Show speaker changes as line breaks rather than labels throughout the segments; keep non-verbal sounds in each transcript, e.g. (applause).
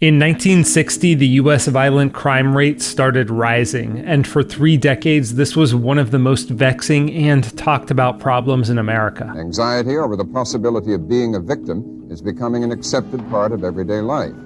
In 1960, the US violent crime rate started rising, and for three decades, this was one of the most vexing and talked about problems in America.
Anxiety over the possibility of being a victim is becoming an accepted part of everyday life.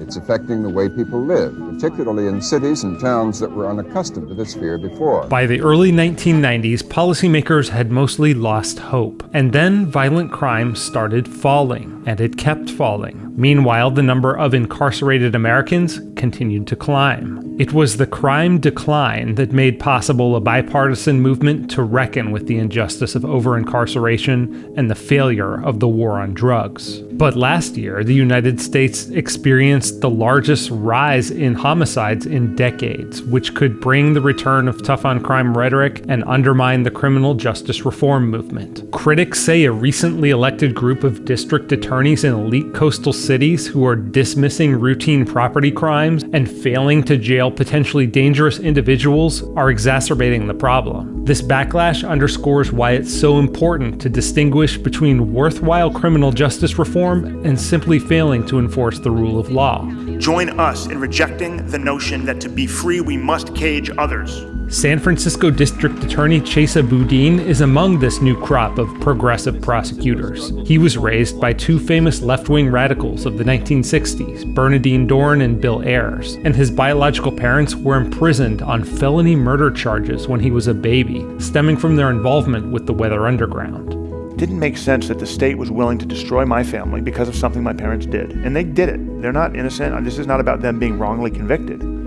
It's affecting the way people live, particularly in cities and towns that were unaccustomed to this fear before.
By the early 1990s, policymakers had mostly lost hope, and then violent crime started falling, and it kept falling. Meanwhile, the number of incarcerated Americans continued to climb. It was the crime decline that made possible a bipartisan movement to reckon with the injustice of over incarceration and the failure of the war on drugs. But last year, the United States experienced the largest rise in homicides in decades, which could bring the return of tough on crime rhetoric and undermine the criminal justice reform movement. Critics say a recently elected group of district attorneys in elite coastal cities who are dismissing routine property crimes and failing to jail potentially dangerous individuals are exacerbating the problem. This backlash underscores why it's so important to distinguish between worthwhile criminal justice reform and simply failing to enforce the rule of law.
Join us in rejecting the notion that to be free we must cage others.
San Francisco District Attorney Chesa Boudin is among this new crop of progressive prosecutors. He was raised by two famous left-wing radicals of the 1960s, Bernardine Dohrn and Bill Ayers, and his biological parents were imprisoned on felony murder charges when he was a baby, stemming from their involvement with the Weather Underground
didn't make sense that the state was willing to destroy my family because of something my parents did. And they did it. They're not innocent. This is not about them being wrongly convicted.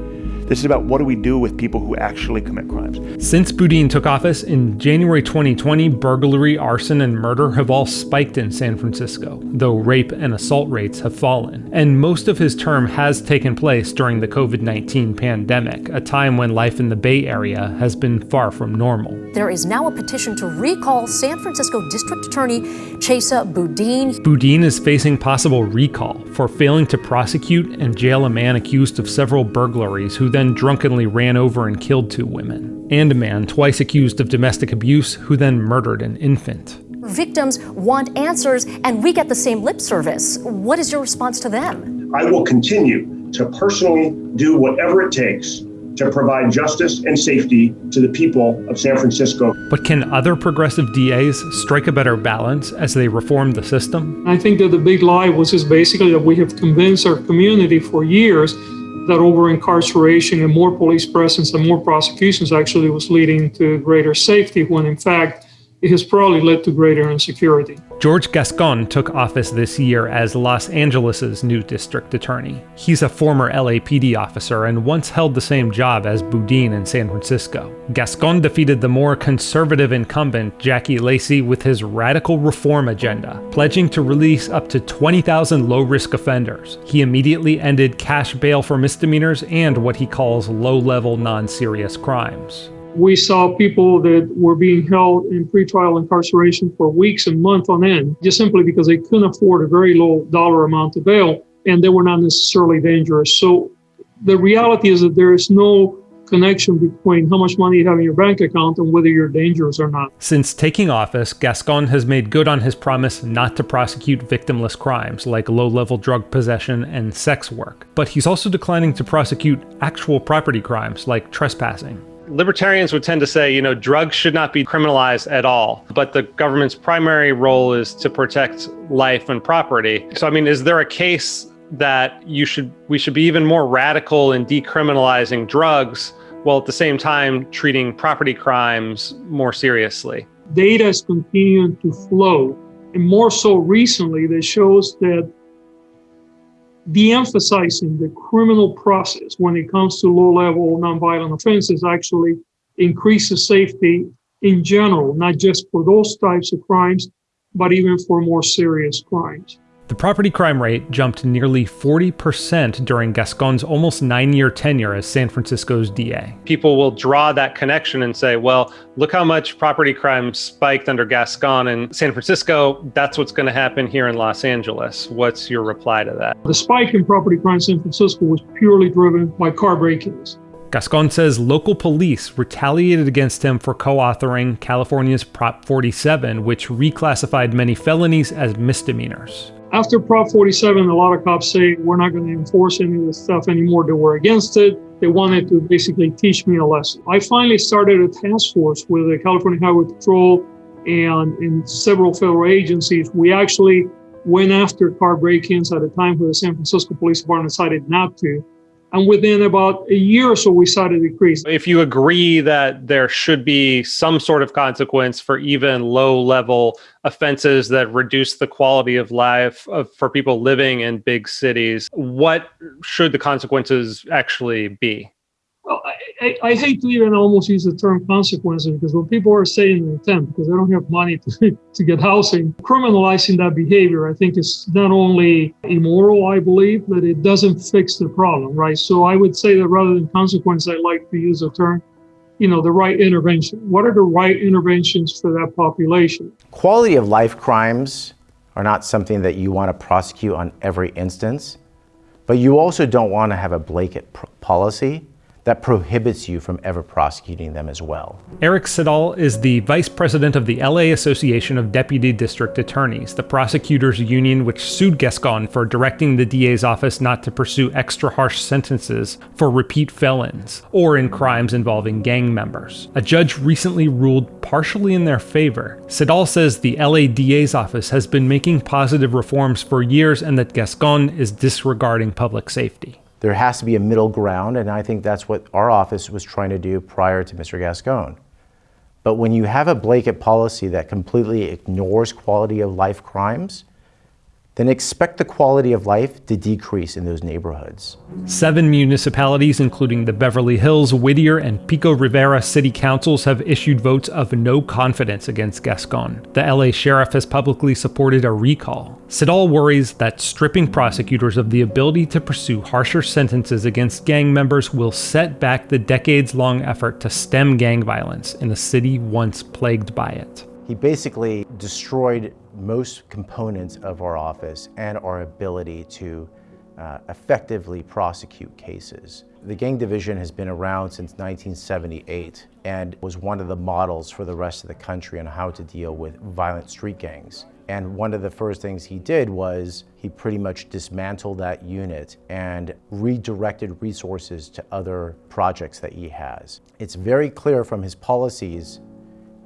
This is about what do we do with people who actually commit crimes.
Since Boudin took office in January 2020, burglary, arson, and murder have all spiked in San Francisco, though rape and assault rates have fallen. And most of his term has taken place during the COVID 19 pandemic, a time when life in the Bay Area has been far from normal.
There is now a petition to recall San Francisco District Attorney Chesa Boudin.
Boudin is facing possible recall for failing to prosecute and jail a man accused of several burglaries who then drunkenly ran over and killed two women, and a man twice accused of domestic abuse who then murdered an infant.
Victims want answers, and we get the same lip service. What is your response to them?
I will continue to personally do whatever it takes to provide justice and safety to the people of San Francisco.
But can other progressive DAs strike a better balance as they reform the system?
I think that the big lie was just basically that we have convinced our community for years that over incarceration and more police presence and more prosecutions actually was leading to greater safety when in fact it has probably led to greater insecurity.
George Gascon took office this year as Los Angeles' new district attorney. He's a former LAPD officer and once held the same job as Boudin in San Francisco. Gascon defeated the more conservative incumbent Jackie Lacey with his radical reform agenda, pledging to release up to 20,000 low-risk offenders. He immediately ended cash bail for misdemeanors and what he calls low-level non-serious crimes
we saw people that were being held in pretrial incarceration for weeks and months on end, just simply because they couldn't afford a very low dollar amount of bail and they were not necessarily dangerous. So the reality is that there is no connection between how much money you have in your bank account and whether you're dangerous or not.
Since taking office, Gascon has made good on his promise not to prosecute victimless crimes like low level drug possession and sex work. But he's also declining to prosecute actual property crimes like trespassing libertarians would tend to say, you know, drugs should not be criminalized at all, but the government's primary role is to protect life and property. So, I mean, is there a case that you should we should be even more radical in decriminalizing drugs while at the same time treating property crimes more seriously?
Data is continuing to flow, and more so recently, that shows that de-emphasizing the criminal process when it comes to low-level nonviolent offenses actually increases safety in general, not just for those types of crimes, but even for more serious crimes.
The property crime rate jumped nearly 40% during Gascon's almost nine year tenure as San Francisco's DA. People will draw that connection and say, well, look how much property crime spiked under Gascon in San Francisco. That's what's going to happen here in Los Angeles. What's your reply to that?
The spike in property crime in San Francisco was purely driven by car break ins.
Gascon says local police retaliated against him for co authoring California's Prop 47, which reclassified many felonies as misdemeanors.
After Prop 47, a lot of cops say we're not going to enforce any of this stuff anymore, they were against it. They wanted to basically teach me a lesson. I finally started a task force with the California Highway Patrol and in several federal agencies. We actually went after car break ins at a time where the San Francisco Police Department decided not to. And within about a year or so, we saw the decrease.
If you agree that there should be some sort of consequence for even low level offenses that reduce the quality of life of, for people living in big cities, what should the consequences actually be?
Well, I, I, hate to even almost use the term consequences because when people are saying intent because they don't have money to, (laughs) to get housing, criminalizing that behavior, I think is not only immoral, I believe, but it doesn't fix the problem, right? So I would say that rather than consequence, I like to use the term, you know, the right intervention. What are the right interventions for that population?
Quality of life crimes are not something that you want to prosecute on every instance, but you also don't want to have a blanket policy that prohibits you from ever prosecuting them as well.
Eric Siddall is the vice president of the LA Association of Deputy District Attorneys, the prosecutors union which sued Gascon for directing the DA's office not to pursue extra harsh sentences for repeat felons or in crimes involving gang members. A judge recently ruled partially in their favor. Siddall says the LA DA's office has been making positive reforms for years and that Gascon is disregarding public safety
there has to be a middle ground, and I think that's what our office was trying to do prior to Mr. Gascon. But when you have a blanket policy that completely ignores quality of life crimes, then expect the quality of life to decrease in those neighborhoods.
Seven municipalities, including the Beverly Hills, Whittier, and Pico Rivera city councils, have issued votes of no confidence against Gascon. The LA sheriff has publicly supported a recall. Siddall worries that stripping prosecutors of the ability to pursue harsher sentences against gang members will set back the decades long effort to stem gang violence in a city once plagued by it.
He basically destroyed most components of our office and our ability to uh, effectively prosecute cases. The gang division has been around since 1978 and was one of the models for the rest of the country on how to deal with violent street gangs. And one of the first things he did was he pretty much dismantled that unit and redirected resources to other projects that he has. It's very clear from his policies,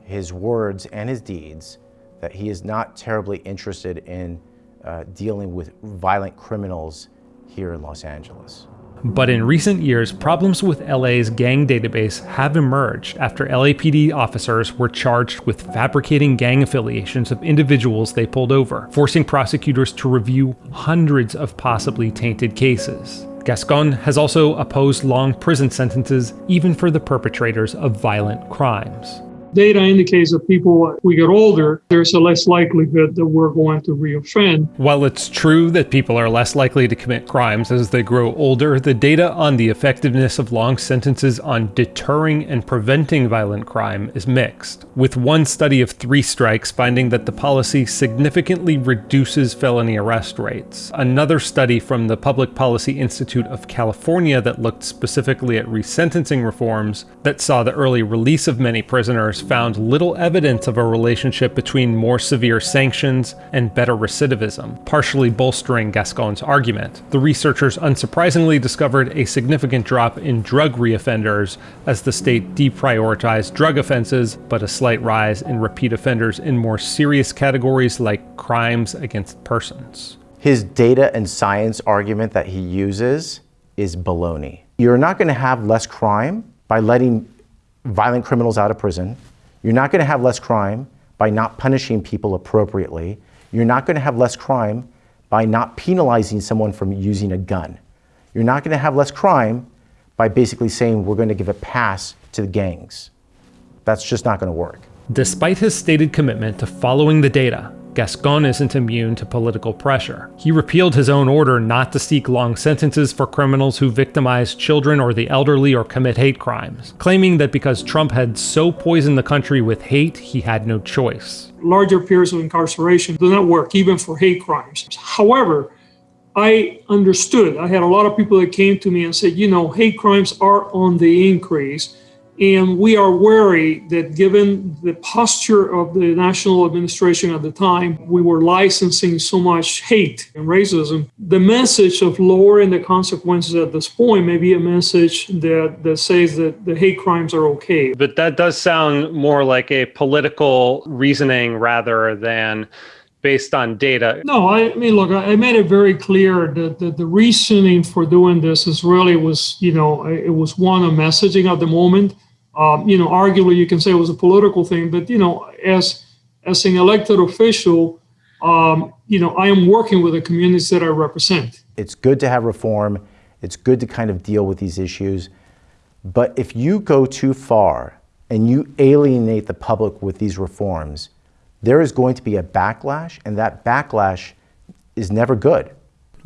his words, and his deeds that he is not terribly interested in uh, dealing with violent criminals here in Los Angeles.
But in recent years, problems with LA's gang database have emerged after LAPD officers were charged with fabricating gang affiliations of individuals they pulled over, forcing prosecutors to review hundreds of possibly tainted cases. Gascon has also opposed long prison sentences even for the perpetrators of violent crimes
data indicates that people, we get older, there's a less likelihood that we're going to reoffend.
While it's true that people are less likely to commit crimes as they grow older, the data on the effectiveness of long sentences on deterring and preventing violent crime is mixed, with one study of three strikes finding that the policy significantly reduces felony arrest rates. Another study from the Public Policy Institute of California that looked specifically at resentencing reforms that saw the early release of many prisoners found little evidence of a relationship between more severe sanctions and better recidivism, partially bolstering Gascon's argument. The researchers unsurprisingly discovered a significant drop in drug reoffenders as the state deprioritized drug offenses, but a slight rise in repeat offenders in more serious categories like crimes against persons.
His data and science argument that he uses is baloney. You're not going to have less crime by letting violent criminals out of prison. You're not going to have less crime by not punishing people appropriately. You're not going to have less crime by not penalizing someone from using a gun. You're not going to have less crime by basically saying we're going to give a pass to the gangs. That's just not going to work.
Despite his stated commitment to following the data, Gascon isn't immune to political pressure. He repealed his own order not to seek long sentences for criminals who victimize children or the elderly or commit hate crimes, claiming that because Trump had so poisoned the country with hate, he had no choice.
Larger periods of incarceration do not work, even for hate crimes. However, I understood. I had a lot of people that came to me and said, you know, hate crimes are on the increase And we are wary that given the posture of the national administration at the time, we were licensing so much hate and racism. The message of lowering the consequences at this point may be a message that, that says that the hate crimes are okay.
But that does sound more like a political reasoning rather than based on data.
No, I mean, look, I made it very clear that the, the reasoning for doing this is really was, you know, it was one, of messaging at the moment um, you know, arguably you can say it was a political thing, but you know, as as an elected official, um, you know, I am working with the communities that I represent.
It's good to have reform. It's good to kind of deal with these issues. But if you go too far and you alienate the public with these reforms, there is going to be a backlash, and that backlash is never good.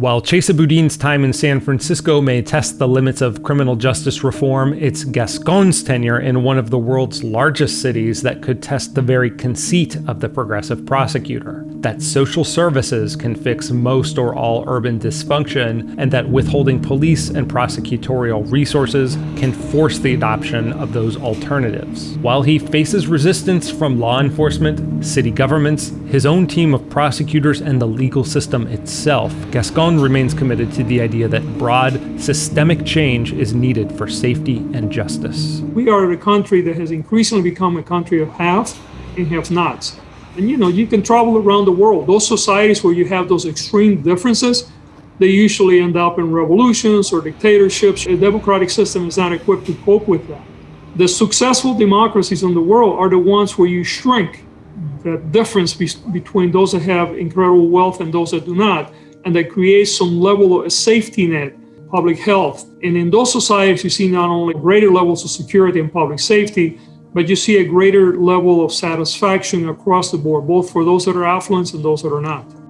While Chesa Boudin's time in San Francisco may test the limits of criminal justice reform, it's Gascon's tenure in one of the world's largest cities that could test the very conceit of the progressive prosecutor that social services can fix most or all urban dysfunction, and that withholding police and prosecutorial resources can force the adoption of those alternatives. While he faces resistance from law enforcement, city governments, his own team of prosecutors, and the legal system itself, Gascon remains committed to the idea that broad, systemic change is needed for safety and justice.
We are a country that has increasingly become a country of haves and have-nots. And you know, you can travel around the world. Those societies where you have those extreme differences, they usually end up in revolutions or dictatorships. A democratic system is not equipped to cope with that. The successful democracies in the world are the ones where you shrink the difference be between those that have incredible wealth and those that do not and that creates some level of a safety net, public health. And in those societies, you see not only greater levels of security and public safety, but you see a greater level of satisfaction across the board, both for those that are affluent and those that are not.